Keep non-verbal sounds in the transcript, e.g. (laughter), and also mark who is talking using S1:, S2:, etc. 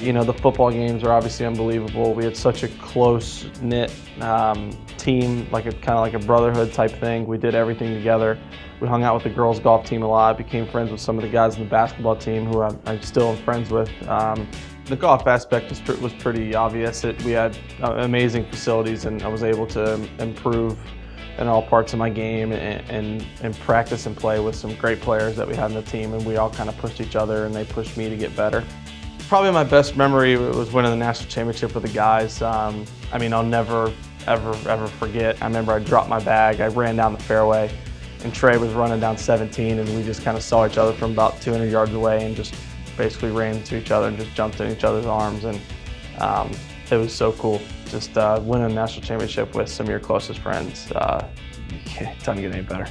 S1: You know, the football games are obviously unbelievable. We had such a close-knit um, team, like a kind of like a brotherhood type thing. We did everything together. We hung out with the girls golf team a lot, became friends with some of the guys in the basketball team who I'm, I'm still friends with. Um, the golf aspect was, was pretty obvious. It, we had uh, amazing facilities and I was able to improve in all parts of my game and, and, and, practice and play with some great players that we had in the team and we all kind of pushed each other and they pushed me to get better. Probably my best memory was winning the national championship with the guys. Um, I mean, I'll never, ever, ever forget. I remember I dropped my bag, I ran down the fairway, and Trey was running down 17, and we just kind of saw each other from about 200 yards away and just basically ran to each other and just jumped in each other's arms. And um, it was so cool. Just uh, winning a national championship with some of your closest friends. Uh, (laughs) it doesn't get any better.